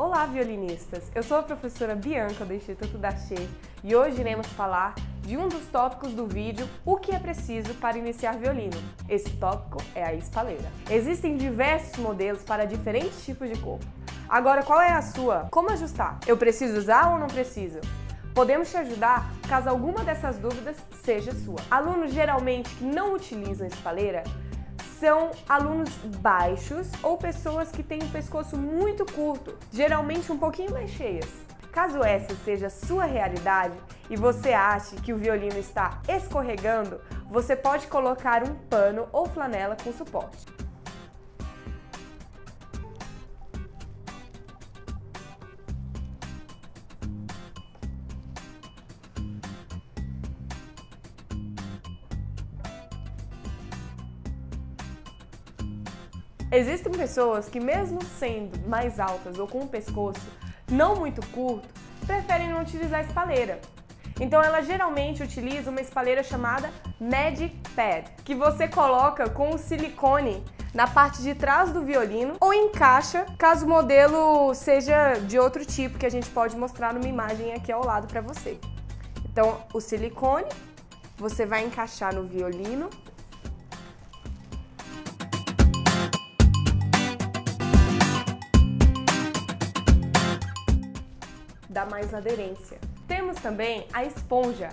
Olá, violinistas! Eu sou a professora Bianca do Instituto da Che e hoje iremos falar de um dos tópicos do vídeo O que é preciso para iniciar violino. Esse tópico é a espaleira. Existem diversos modelos para diferentes tipos de corpo. Agora, qual é a sua? Como ajustar? Eu preciso usar ou não preciso? Podemos te ajudar caso alguma dessas dúvidas seja sua. Alunos geralmente que não utilizam espaleira são alunos baixos ou pessoas que têm o pescoço muito curto, geralmente um pouquinho mais cheias. Caso essa seja a sua realidade e você ache que o violino está escorregando, você pode colocar um pano ou flanela com suporte. Existem pessoas que mesmo sendo mais altas ou com o pescoço não muito curto, preferem não utilizar espalheira. Então ela geralmente utiliza uma espalheira chamada Magic Pad, que você coloca com o silicone na parte de trás do violino ou encaixa caso o modelo seja de outro tipo que a gente pode mostrar numa imagem aqui ao lado para você. Então o silicone você vai encaixar no violino mais aderência. Temos também a esponja,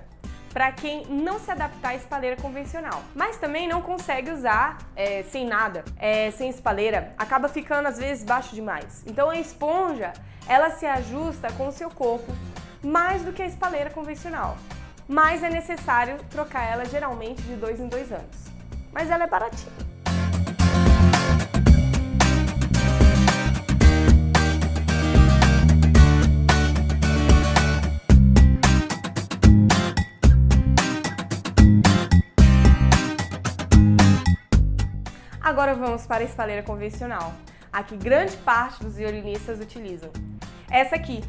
para quem não se adaptar à espalheira convencional, mas também não consegue usar é, sem nada, é, sem espalheira, acaba ficando às vezes baixo demais. Então a esponja, ela se ajusta com o seu corpo mais do que a espalheira convencional, mas é necessário trocar ela geralmente de dois em dois anos. Mas ela é baratinha. Agora vamos para a espalheira convencional, a que grande parte dos violinistas utilizam. Essa aqui.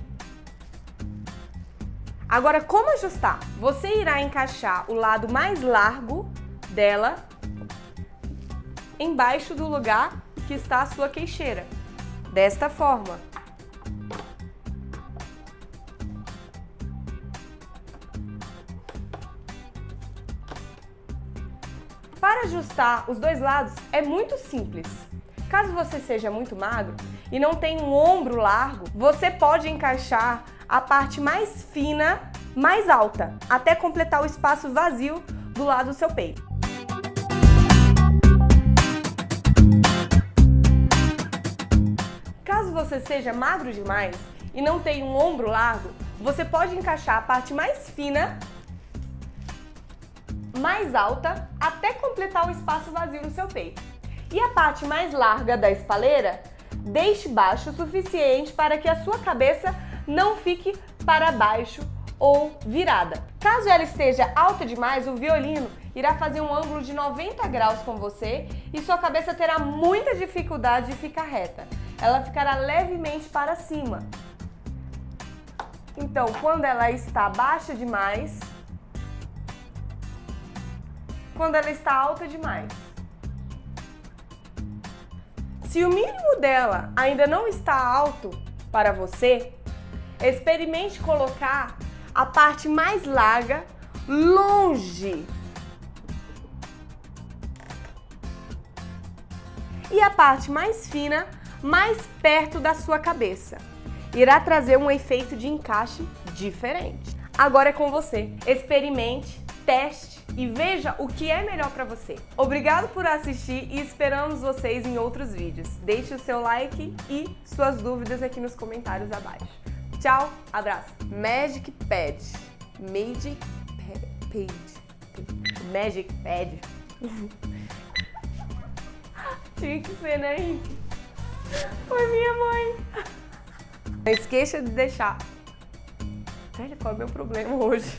Agora, como ajustar? Você irá encaixar o lado mais largo dela embaixo do lugar que está a sua queixeira, desta forma. Para ajustar os dois lados é muito simples. Caso você seja muito magro e não tenha um ombro largo, você pode encaixar a parte mais fina, mais alta, até completar o espaço vazio do lado do seu peito. Caso você seja magro demais e não tenha um ombro largo, você pode encaixar a parte mais fina mais alta até completar o espaço vazio no seu peito. E a parte mais larga da espaleira, deixe baixo o suficiente para que a sua cabeça não fique para baixo ou virada. Caso ela esteja alta demais, o violino irá fazer um ângulo de 90 graus com você e sua cabeça terá muita dificuldade de ficar reta. Ela ficará levemente para cima. Então, quando ela está baixa demais, quando ela está alta demais. Se o mínimo dela ainda não está alto para você, experimente colocar a parte mais larga longe. E a parte mais fina mais perto da sua cabeça. Irá trazer um efeito de encaixe diferente. Agora é com você. Experimente, teste e veja o que é melhor para você. Obrigado por assistir e esperamos vocês em outros vídeos. Deixe o seu like e suas dúvidas aqui nos comentários abaixo. Tchau, abraço. Magic Pad. Magic Pad. Magic Pad. Tinha que ser, né, Henrique? Foi minha mãe. Não esqueça de deixar... Velho, qual é o meu problema hoje?